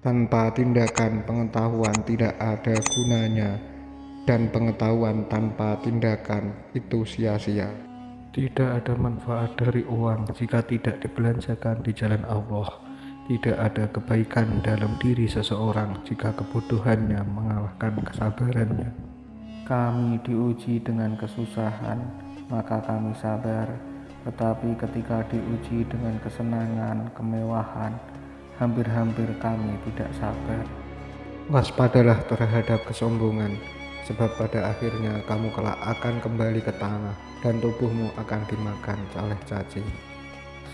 Tanpa tindakan pengetahuan tidak ada gunanya dan pengetahuan tanpa tindakan itu sia-sia. Tidak ada manfaat dari uang jika tidak dibelanjakan di jalan Allah. Tidak ada kebaikan dalam diri seseorang jika kebodohannya mengalahkan kesabarannya. Kami diuji dengan kesusahan, maka kami sabar. Tetapi ketika diuji dengan kesenangan, kemewahan, hampir-hampir kami tidak sabar. Waspadalah terhadap kesombongan sebab pada akhirnya kamu kelak akan kembali ke tanah dan tubuhmu akan dimakan oleh cacing.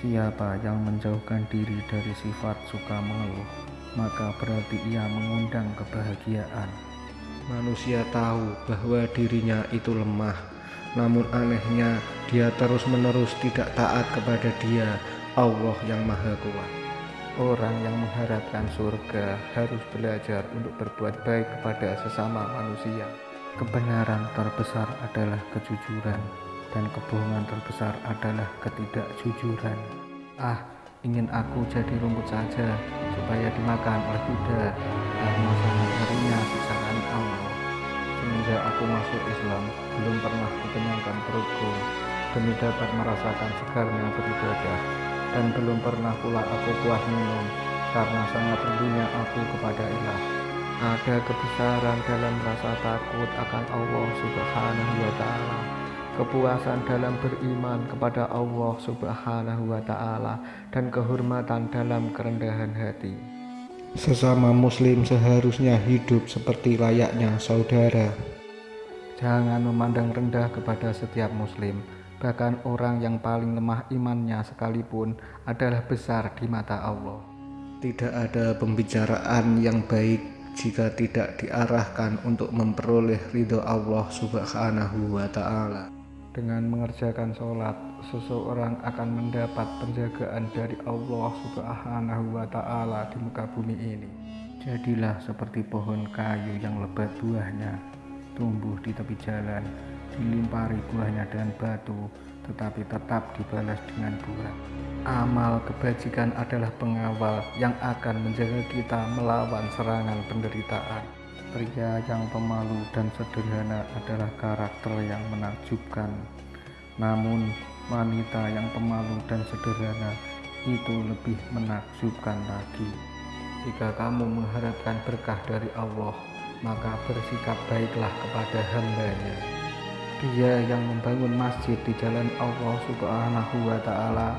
Siapa yang menjauhkan diri dari sifat suka mengeluh, maka berarti ia mengundang kebahagiaan. Manusia tahu bahwa dirinya itu lemah, namun anehnya dia terus-menerus tidak taat kepada dia, Allah yang Maha Kuat. Orang yang mengharapkan surga harus belajar untuk berbuat baik kepada sesama manusia. Kebenaran terbesar adalah kejujuran, dan kebohongan terbesar adalah ketidakjujuran. Ah, ingin aku jadi rumput saja, supaya dimakan oleh kuda, karena sangat ngerinya siksaan Allah. Semenjak aku masuk Islam, belum pernah dikenyangkan perutku, demi dapat merasakan segarnya beribadah, dan belum pernah pula aku puas minum, karena sangat rindunya aku kepada ilah. Ada kebesaran dalam rasa takut akan Allah Subhanahu wa Ta'ala, kepuasan dalam beriman kepada Allah Subhanahu wa Ta'ala, dan kehormatan dalam kerendahan hati. Sesama Muslim seharusnya hidup seperti layaknya saudara. Jangan memandang rendah kepada setiap Muslim, bahkan orang yang paling lemah imannya sekalipun adalah besar di mata Allah. Tidak ada pembicaraan yang baik jika tidak diarahkan untuk memperoleh ridho Allah Subhanahu wa Ta'ala. Dengan mengerjakan sholat, seseorang akan mendapat penjagaan dari Allah Subhanahu wa Ta'ala di muka bumi ini. Jadilah seperti pohon kayu yang lebat buahnya, tumbuh di tepi jalan, dilimpari buahnya dengan batu, tetapi tetap dibalas dengan buah. Amal kebajikan adalah pengawal yang akan menjaga kita melawan serangan penderitaan. Pria yang pemalu dan sederhana adalah karakter yang menakjubkan. Namun, wanita yang pemalu dan sederhana itu lebih menakjubkan lagi. Jika kamu mengharapkan berkah dari Allah, maka bersikap baiklah kepada hambanya. Dia yang membangun masjid di jalan Allah Subhanahu wa taala,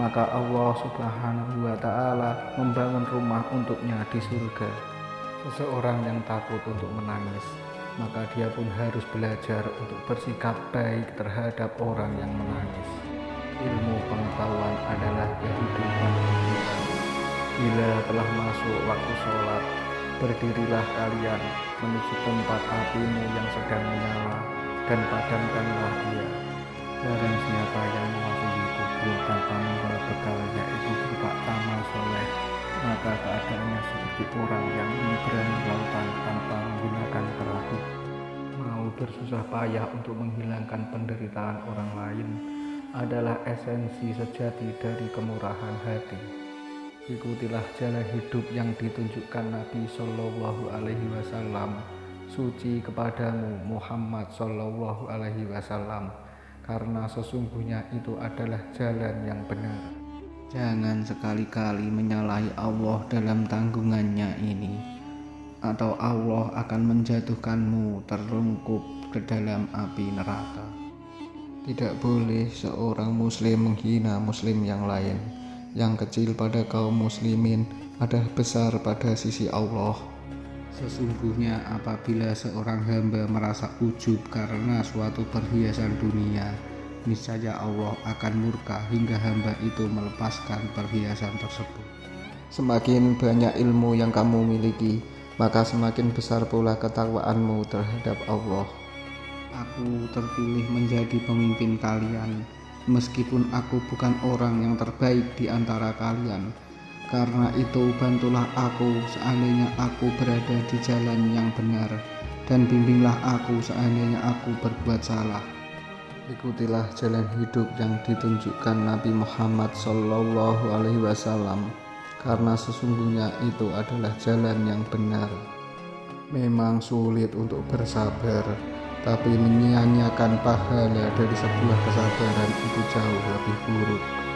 maka Allah Subhanahu wa taala membangun rumah untuknya di surga. Seseorang yang takut untuk menangis, maka dia pun harus belajar untuk bersikap baik terhadap orang yang menangis. Ilmu pengetahuan adalah kehidupan. Bila telah masuk waktu sholat, berdirilah kalian menuju tempat apimu yang sedang menyala dan padamkanlah dia. Barang siapa yang memasuki kubur tanpa membawa bekal yaitu berupa amal soleh, maka keadaannya seperti orang yang menyeberangi lautan tanpa menggunakan perahu. Mau bersusah payah untuk menghilangkan penderitaan orang lain adalah esensi sejati dari kemurahan hati. Ikutilah jalan hidup yang ditunjukkan Nabi Shallallahu Alaihi Wasallam suci kepadamu Muhammad Sallallahu Alaihi Wasallam karena sesungguhnya itu adalah jalan yang benar. Jangan sekali-kali menyalahi Allah dalam tanggungannya ini atau Allah akan menjatuhkanmu terlungkup ke dalam api neraka. Tidak boleh seorang muslim menghina muslim yang lain. Yang kecil pada kaum muslimin adalah besar pada sisi Allah Sesungguhnya apabila seorang hamba merasa ujub karena suatu perhiasan dunia, niscaya Allah akan murka hingga hamba itu melepaskan perhiasan tersebut. Semakin banyak ilmu yang kamu miliki, maka semakin besar pula ketakwaanmu terhadap Allah. Aku terpilih menjadi pemimpin kalian, meskipun aku bukan orang yang terbaik di antara kalian karena itu bantulah aku seandainya aku berada di jalan yang benar dan bimbinglah aku seandainya aku berbuat salah. Ikutilah jalan hidup yang ditunjukkan Nabi Muhammad Sallallahu Alaihi Wasallam karena sesungguhnya itu adalah jalan yang benar. Memang sulit untuk bersabar, tapi menyia-nyiakan pahala dari sebuah kesabaran itu jauh lebih buruk.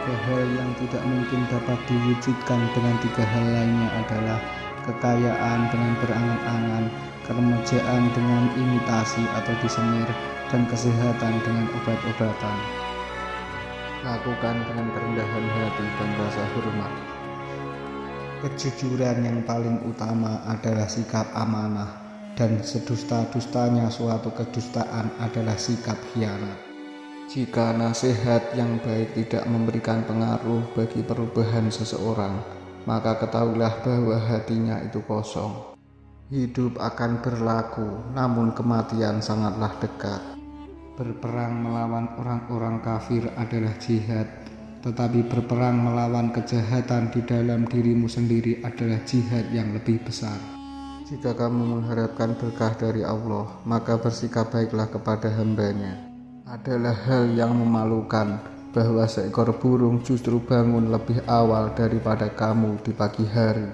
Tiga hal yang tidak mungkin dapat diwujudkan dengan tiga hal lainnya adalah kekayaan dengan berangan-angan, keremajaan dengan imitasi atau disemir, dan kesehatan dengan obat-obatan. Lakukan dengan kerendahan hati dan rasa hormat. Kejujuran yang paling utama adalah sikap amanah, dan sedusta-dustanya suatu kedustaan adalah sikap khianat. Jika nasihat yang baik tidak memberikan pengaruh bagi perubahan seseorang, maka ketahuilah bahwa hatinya itu kosong. Hidup akan berlaku, namun kematian sangatlah dekat. Berperang melawan orang-orang kafir adalah jihad, tetapi berperang melawan kejahatan di dalam dirimu sendiri adalah jihad yang lebih besar. Jika kamu mengharapkan berkah dari Allah, maka bersikap baiklah kepada hambanya. Adalah hal yang memalukan bahwa seekor burung justru bangun lebih awal daripada kamu di pagi hari.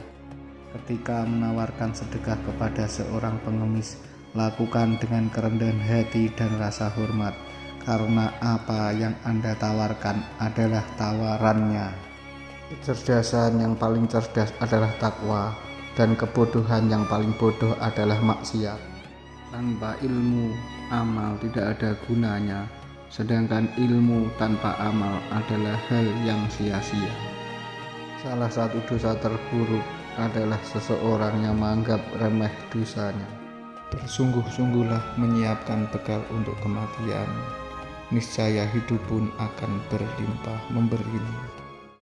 Ketika menawarkan sedekah kepada seorang pengemis, lakukan dengan kerendahan hati dan rasa hormat, karena apa yang Anda tawarkan adalah tawarannya. Kecerdasan yang paling cerdas adalah takwa, dan kebodohan yang paling bodoh adalah maksiat. Tanpa ilmu, amal tidak ada gunanya, sedangkan ilmu tanpa amal adalah hal yang sia-sia. Salah satu dosa terburuk adalah seseorang yang menganggap remeh dosanya. Bersungguh-sungguhlah menyiapkan bekal untuk kematian, niscaya hidup pun akan berlimpah memberimu.